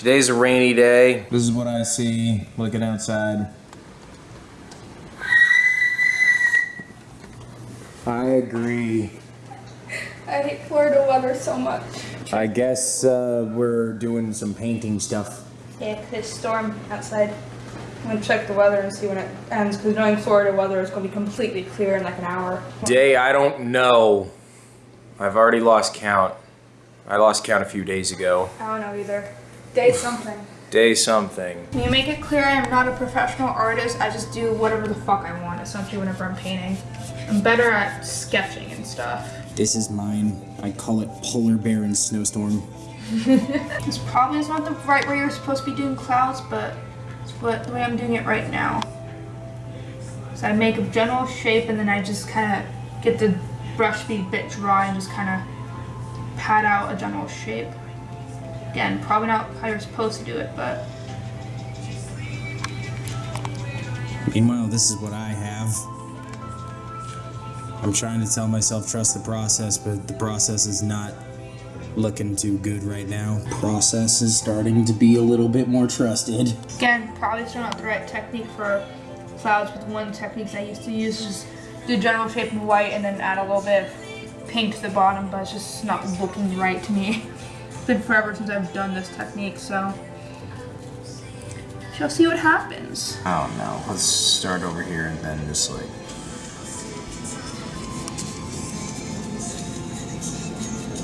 Today's a rainy day. This is what I see looking outside. I agree. I hate Florida weather so much. I guess uh, we're doing some painting stuff. Yeah, this storm outside. I'm gonna check the weather and see when it ends, because knowing Florida weather is gonna be completely clear in like an hour. Day, I don't know. I've already lost count. I lost count a few days ago. I don't know either. Day something. Day something. Can you make it clear I am not a professional artist? I just do whatever the fuck I want, essentially, whenever I'm painting. I'm better at sketching and stuff. This is mine. I call it Polar Bear and Snowstorm. This probably is not the right way you're supposed to be doing clouds, but it's what the way I'm doing it right now. So I make a general shape and then I just kind of get the brush to be a bit dry and just kind of pat out a general shape. Again, probably not how you're supposed to do it, but Meanwhile, this is what I have. I'm trying to tell myself trust the process, but the process is not looking too good right now. Process is starting to be a little bit more trusted. again, probably still not the right technique for clouds, but one of the techniques I used to use is just do general shape in white and then add a little bit of pink to the bottom, but it's just not looking right to me. It's been forever since I've done this technique, so shall see what happens. I don't know. Let's start over here and then just like.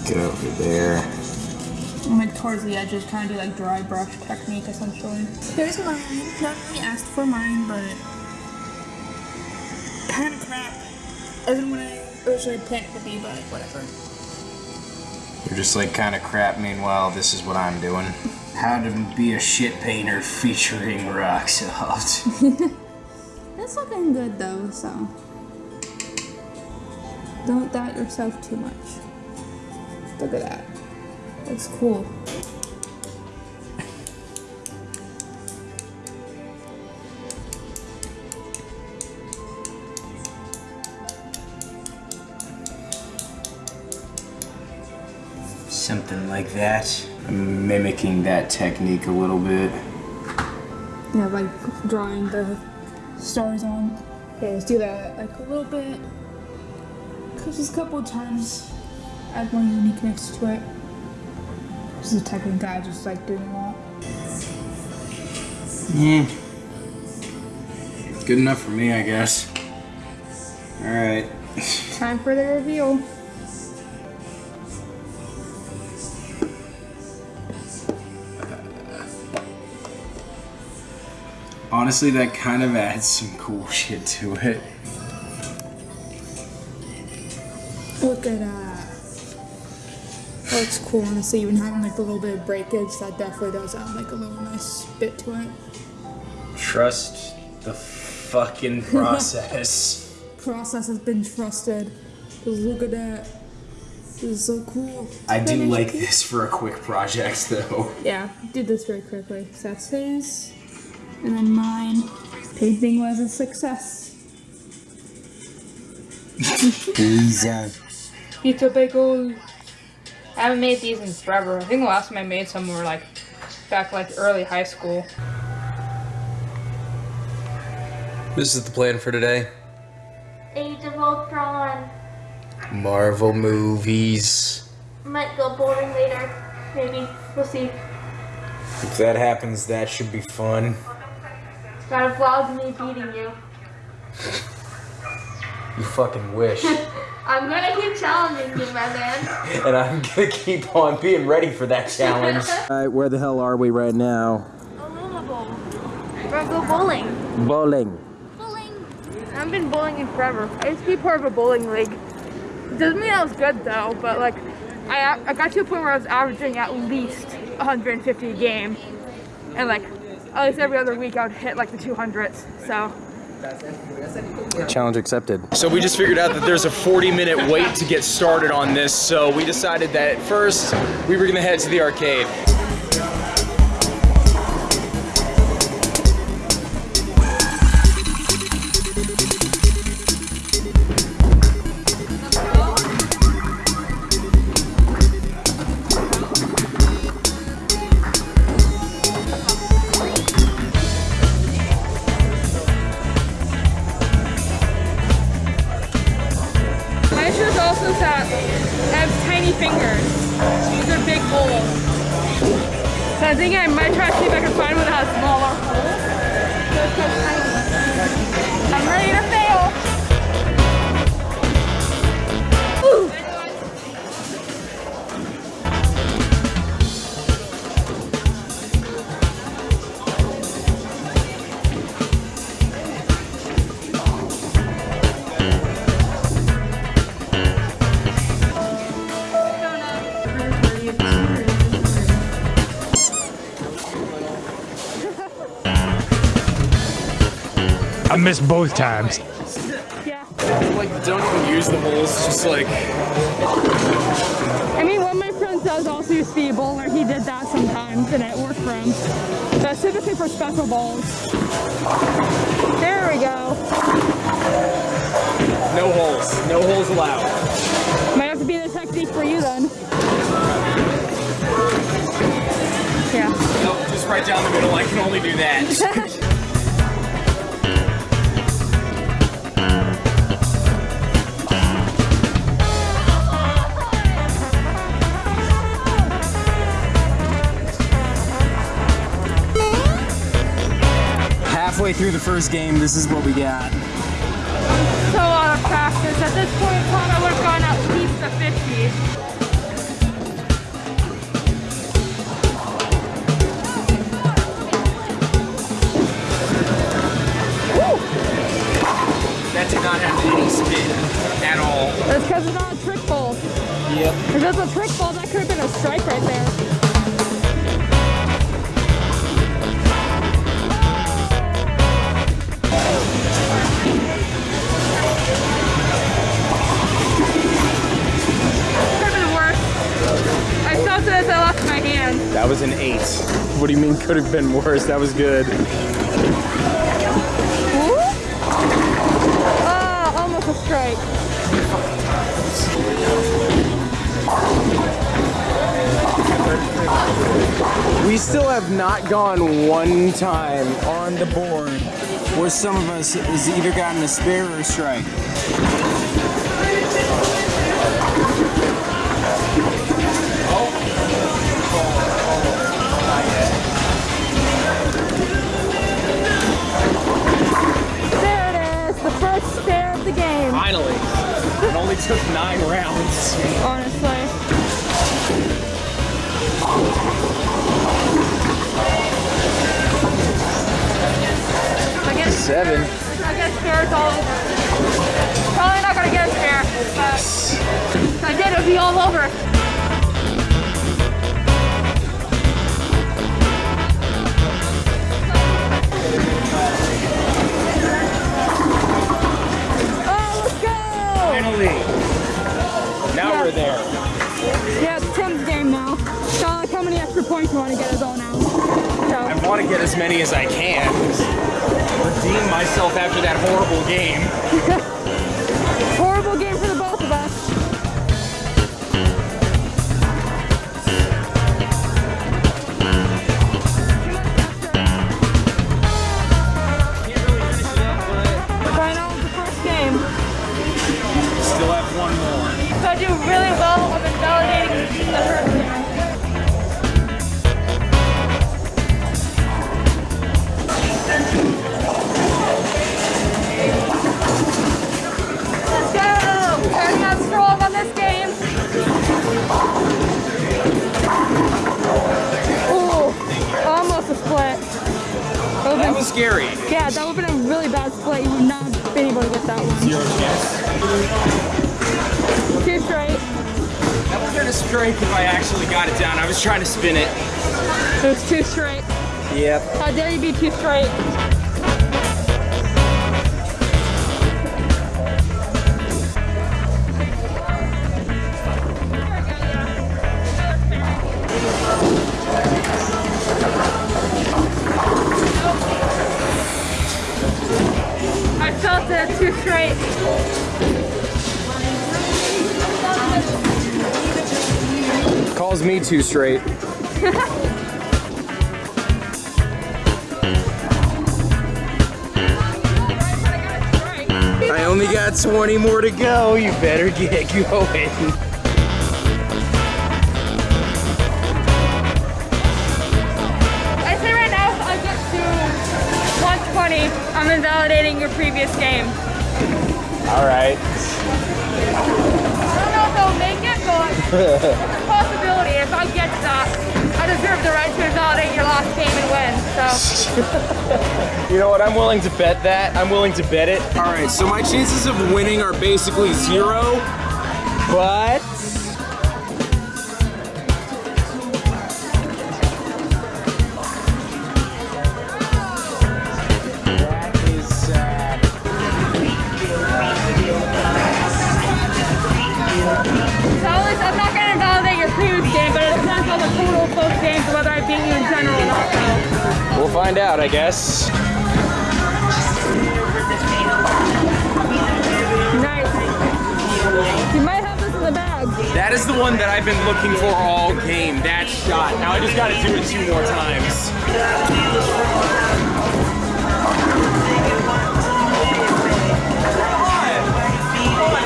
Get over there. I'm like towards the edges, trying to do like dry brush technique essentially. Here's mine. Not really asked for mine, but kind of crap. Isn't what I originally planned it to be, but whatever. You're just like kind of crap. Meanwhile, this is what I'm doing. How to be a shit painter featuring Rocksoft. It's looking good though, so don't doubt yourself too much. Look at that. That's cool. Something like that. I'm mimicking that technique a little bit. Yeah, like drawing the stars on. Okay, let's do that like a little bit. Just a couple of times add more uniqueness to it. This is a technique I just like doing a lot. Yeah. Good enough for me, I guess. Alright. Time for the reveal. Honestly, that kind of adds some cool shit to it. Look at that. That Looks cool, honestly. Even having like a little bit of breakage, that definitely does add like a little nice bit to it. Trust the fucking process. Process has been trusted. Just look at that. This is so cool. I do like this for a quick project, though. Yeah, did this very quickly. So that's his, and then mine. Painting was a success. Pizza. Pizza bagel. I haven't made these in forever. I think the last time I made some were like back like early high school. This is the plan for today. Age of Ultron. Marvel movies. Might go boring later. Maybe. We'll see. If that happens, that should be fun. Got a vlog me beating you. You fucking wish. I'm gonna keep challenging you, my man. and I'm gonna keep on being ready for that challenge. Alright, where the hell are we right now? Aloma Bowl. We're gonna go bowling. Bowling. Bowling. I haven't been bowling in forever. I used to be part of a bowling league. Doesn't mean I was good though, but like I I got to a point where I was averaging at least 150 a game, and like at least every other week I would hit like the 200s. So Challenge accepted. So we just figured out that there's a 40 minute wait to get started on this, so we decided that first we were gonna head to the arcade. also that has tiny fingers. These are big holes. So I think I might try to see if I can find one that has smaller holes. So I'm ready to I missed both times. Yeah. Like, don't even use the holes, just like. I mean, one of my friends does also used to be bowler. He did that sometimes, and it worked for him. But typically for special balls. There we go. No holes. No holes allowed. Might have to be the technique for you then. Yeah. No, just right down the middle. I can only do that. Halfway through the first game, this is what we got. So out of practice. At this point in time, I would have gone at least a 50. that did not have any spin at all. That's because it's not a trick ball. Yep. If it's a trick ball, that could have been a strike right there. That was an eight. What do you mean could have been worse? That was good. Ooh. Ah, almost a strike. We still have not gone one time on the board where some of us has either gotten a spare or a strike. As many as I can. Redeem myself after that horrible game. That would have been a strike if I actually got it down. I was trying to spin it. It was two straight. Yep. How dare you be too straight? I felt it two straight me too straight. I only got 20 more to go. You better get going. I'm invalidating your previous game. All right. I don't know if they'll make it, but I deserve the right to invalidate your last game and win. So You know what? I'm willing to bet that. I'm willing to bet it. All right. So my chances of winning are basically zero, but. I guess. Nice. You might have this in the bag. That is the one that I've been looking for all game. That shot. Now I just got to do it two more times.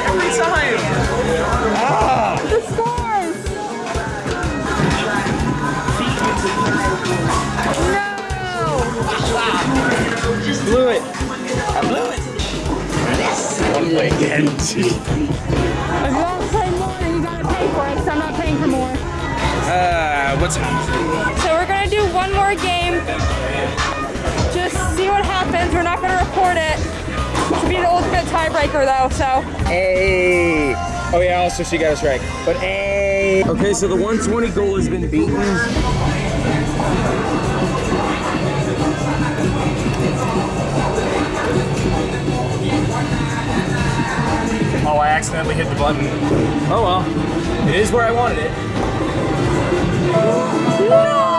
Every time. Blew it. I blew it. One way again. If you want to play more, then you gotta pay for it. So I'm not paying for more. Uh, what's So we're gonna do one more game. Just see what happens. We're not gonna record it. To be the ultimate tiebreaker though, so. Hey. Oh yeah, also she got us right. But hey. Okay, so the 120 goal has been beaten. Oh, I accidentally hit the button. Oh well. It is where I wanted it. No!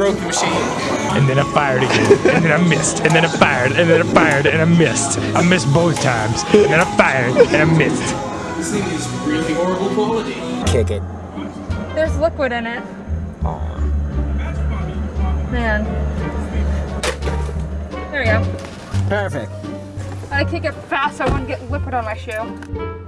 Broke the machine. And then I fired again. And then I missed. And then I fired. And then I fired. And I missed. I missed both times. And then I fired. And I missed. This thing is really horrible quality. Kick it. There's liquid in it. Man. There we go. Perfect. I kick it fast so I wouldn't get liquid on my shoe.